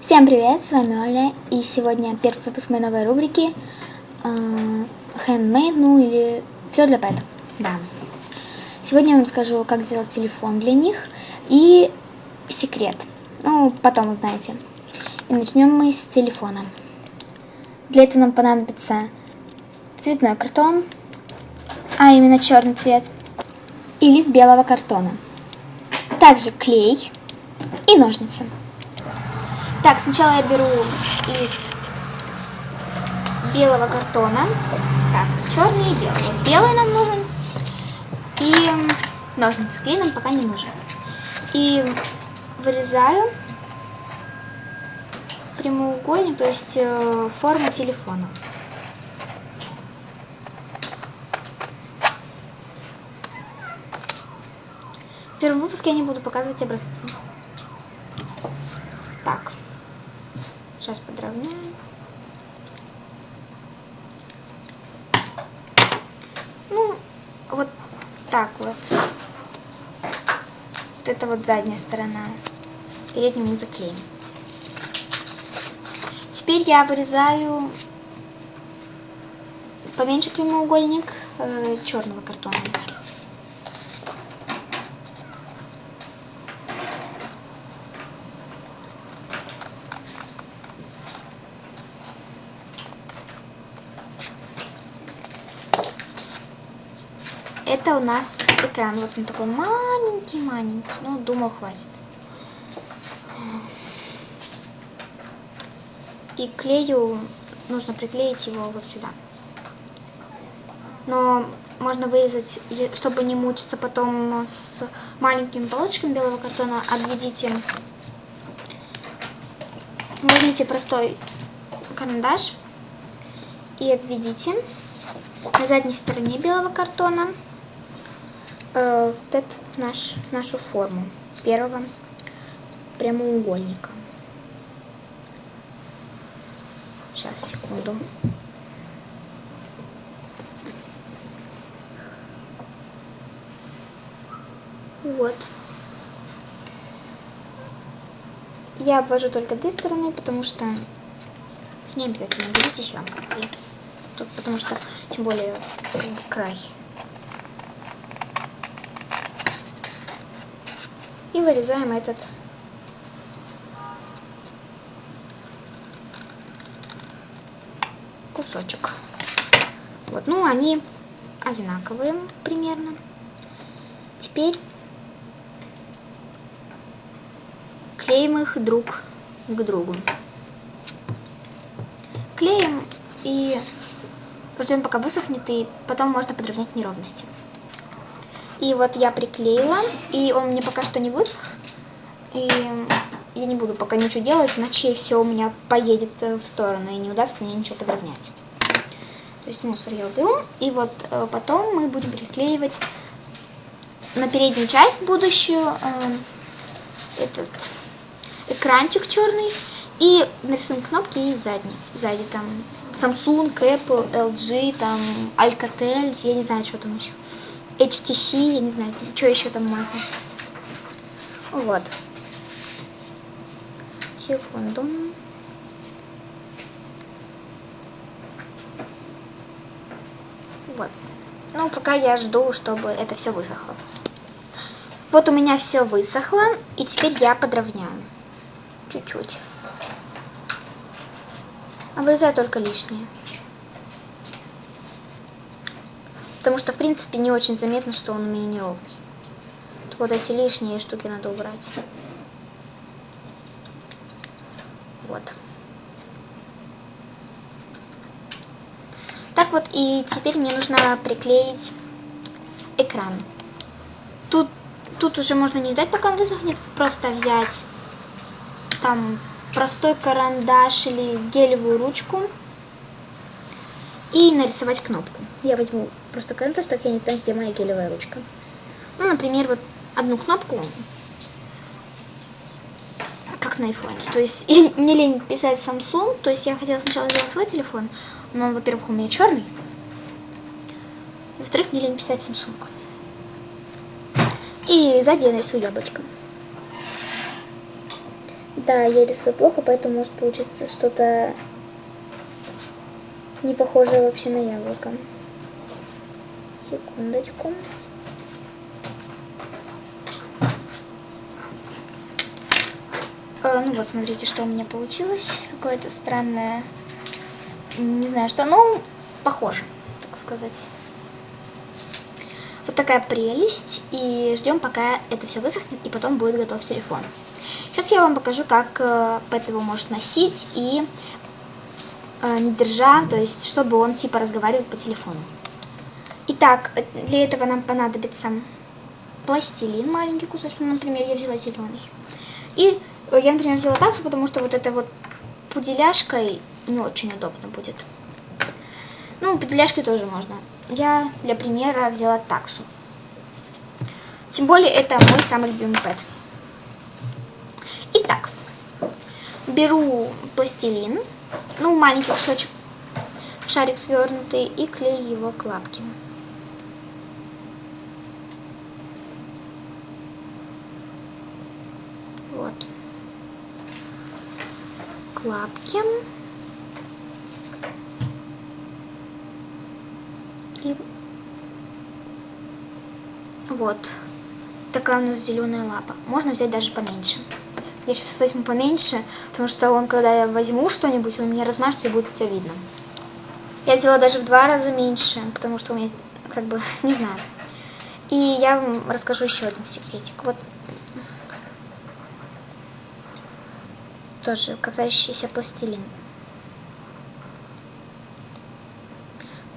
Всем привет, с вами Оля, и сегодня первый выпуск моей новой рубрики э, Handmade, ну или все для пэтов, да. Сегодня я вам скажу, как сделать телефон для них и секрет, ну потом узнаете. И начнем мы с телефона. Для этого нам понадобится цветной картон, а именно черный цвет, и лист белого картона. Также клей и ножницы. Так, сначала я беру лист белого картона. Так, черный и белый. Вот белый нам нужен. И ножницы. Клей нам пока не нужен. И вырезаю прямоугольник, то есть э, форма телефона. В первом выпуске я не буду показывать образцы. Так. Подровняем. Ну, вот так вот. Вот это вот задняя сторона. Переднюю мы заклеим. Теперь я вырезаю поменьше прямоугольник э, черного картона. Это у нас экран. Вот он такой маленький-маленький. Ну, думал, хватит. И клею, нужно приклеить его вот сюда. Но можно вырезать, чтобы не мучиться потом с маленькими полосочками белого картона, обведите, возьмите простой карандаш и обведите на задней стороне белого картона э, вот эту наш, нашу форму первого прямоугольника. Сейчас, секунду. Вот. Я обвожу только две стороны, потому что не обязательно берите еще. Тут, потому что, тем более, край. И вырезаем этот кусочек. Вот, ну, они одинаковые примерно. Теперь клеим их друг к другу. Клеим и ждем, пока высохнет, и потом можно подровнять неровности. И вот я приклеила, и он мне пока что не высох. И я не буду пока ничего делать, иначе все у меня поедет э, в сторону, и не удастся мне ничего подровнять. То есть мусор я уберу. И вот э, потом мы будем приклеивать на переднюю часть будущую э, этот экранчик черный. И нарисуем кнопки и задний. Сзади там Samsung, Apple, LG, там Alcatel, я не знаю, что там еще. HTC, я не знаю, что еще там можно. Вот. Секунду. Вот. Ну, пока я жду, чтобы это все высохло. Вот у меня все высохло, и теперь я подровняю. Чуть-чуть. Обрезаю только лишнее. Потому что, в принципе, не очень заметно, что он у меня неровный. Вот эти лишние штуки надо убрать. Вот. Так вот, и теперь мне нужно приклеить экран. Тут, тут уже можно не ждать, пока он высохнет, просто взять там простой карандаш или гелевую ручку и нарисовать кнопку. Я возьму просто карандаш, так я не знаю, где моя гелевая ручка. Ну, например, вот одну кнопку, как на айфоне. То есть, и мне лень писать Samsung, то есть я хотела сначала сделать свой телефон, но он, во-первых, у меня черный, во-вторых, мне лень писать Samsung. И сзади я нарисую яблочко. Да, я рисую плохо, поэтому может получиться что-то не похожее вообще на яблоко. Секундочку. Э, ну вот, смотрите, что у меня получилось. Какое-то странное, не знаю что, ну, похоже, так сказать. Вот такая прелесть. И ждем, пока это все высохнет, и потом будет готов телефон. Сейчас я вам покажу, как э, Пэт его может носить и э, не держа, то есть, чтобы он типа разговаривал по телефону. Итак, э, для этого нам понадобится пластилин, маленький кусочек, ну, например, я взяла зеленый. И я, например, взяла таксу, потому что вот эта вот пуделяшкой не очень удобно будет. Ну, пуделяшкой тоже можно. Я для примера взяла таксу. Тем более, это мой самый любимый пэт. Итак, беру пластилин, ну, маленький кусочек, в шарик свернутый, и клею его к лапке. Вот. К лапке. И вот такая у нас зеленая лапа. Можно взять даже поменьше. Я сейчас возьму поменьше, потому что он, когда я возьму что-нибудь, он меня размажет и будет все видно. Я взяла даже в два раза меньше, потому что у меня, как бы, не знаю. И я вам расскажу еще один секретик. Вот тоже касающийся пластилин.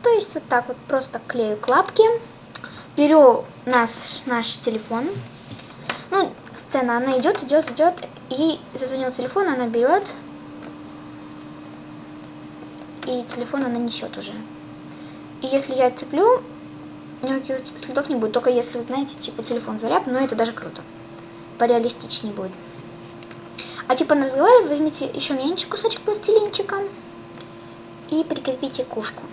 То есть вот так вот просто клею к лапке, беру наш, наш телефон, сцена, она идет, идет, идет, и зазвонил телефон, она берет, и телефон она несет уже. И если я цеплю, никаких следов не будет, только если, вот, знаете, типа телефон заряд, но это даже круто. Пореалистичнее будет. А типа на разговаривать возьмите еще меньше кусочек пластилинчика и прикрепите кушку.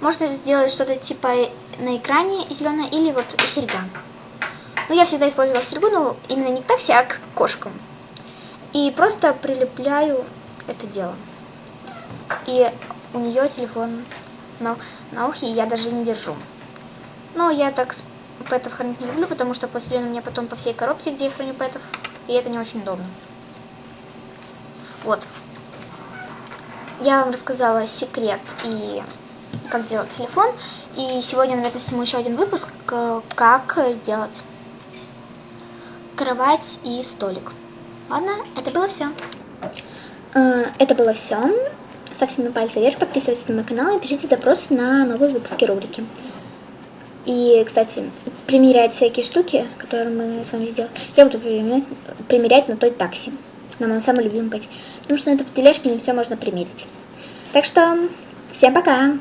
Можно сделать что-то типа на экране зеленое или вот серьга. Но я всегда использовала серьгу, но именно не к такси, а к кошкам. И просто прилепляю это дело. И у нее телефон на, на ухе, и я даже не держу. Но я так пэтов хранить не люблю, потому что пластилин у меня потом по всей коробке, где я храню пэтов, и это не очень удобно. Вот. Я вам рассказала секрет и как делать телефон. И сегодня, наверное, сниму еще один выпуск, как сделать кровать и столик. Ладно, это было все. А, это было все. Ставьте мне пальцы вверх, подписывайтесь на мой канал и пишите запросы на новые выпуски рубрики. И, кстати, примерять всякие штуки, которые мы с вами сделали, я буду примерять, примерять на той такси, на моем самом любимом пати. Потому что на этой тележке не все можно примерить. Так что, всем пока!